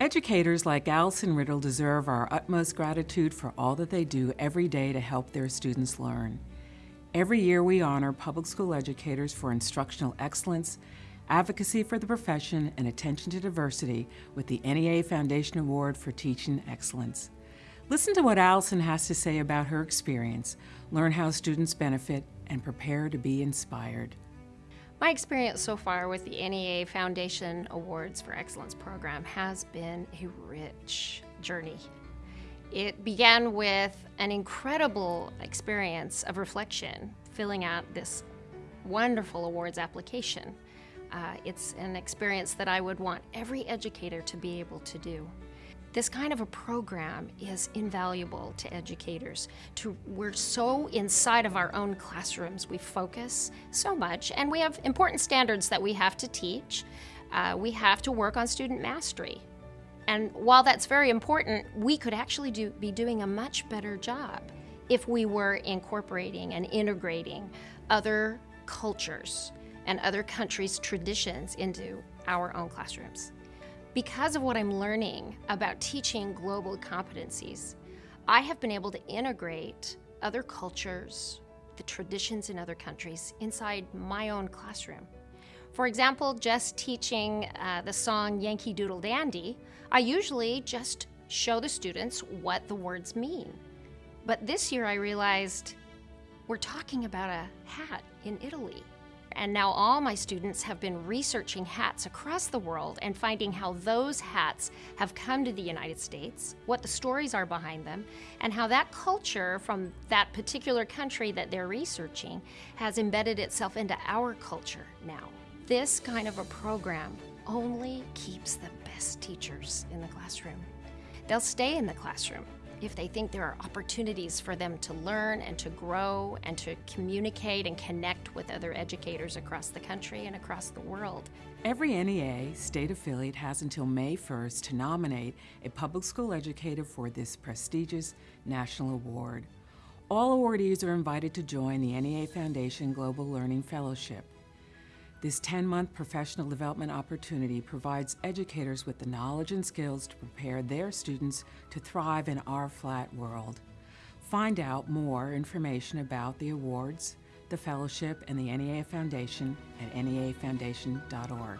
Educators like Allison Riddle deserve our utmost gratitude for all that they do every day to help their students learn. Every year we honor public school educators for instructional excellence, advocacy for the profession, and attention to diversity with the NEA Foundation Award for Teaching Excellence. Listen to what Allison has to say about her experience, learn how students benefit, and prepare to be inspired. My experience so far with the NEA Foundation Awards for Excellence program has been a rich journey. It began with an incredible experience of reflection, filling out this wonderful awards application. Uh, it's an experience that I would want every educator to be able to do. This kind of a program is invaluable to educators. To, we're so inside of our own classrooms, we focus so much, and we have important standards that we have to teach. Uh, we have to work on student mastery. And while that's very important, we could actually do, be doing a much better job if we were incorporating and integrating other cultures and other countries' traditions into our own classrooms. Because of what I'm learning about teaching global competencies, I have been able to integrate other cultures, the traditions in other countries inside my own classroom. For example, just teaching uh, the song Yankee Doodle Dandy, I usually just show the students what the words mean. But this year I realized we're talking about a hat in Italy and now all my students have been researching hats across the world and finding how those hats have come to the United States, what the stories are behind them, and how that culture from that particular country that they're researching has embedded itself into our culture now. This kind of a program only keeps the best teachers in the classroom. They'll stay in the classroom if they think there are opportunities for them to learn and to grow and to communicate and connect with other educators across the country and across the world. Every NEA state affiliate has until May 1st to nominate a public school educator for this prestigious national award. All awardees are invited to join the NEA Foundation Global Learning Fellowship. This 10-month professional development opportunity provides educators with the knowledge and skills to prepare their students to thrive in our flat world. Find out more information about the awards, the fellowship, and the NEA Foundation at neafoundation.org.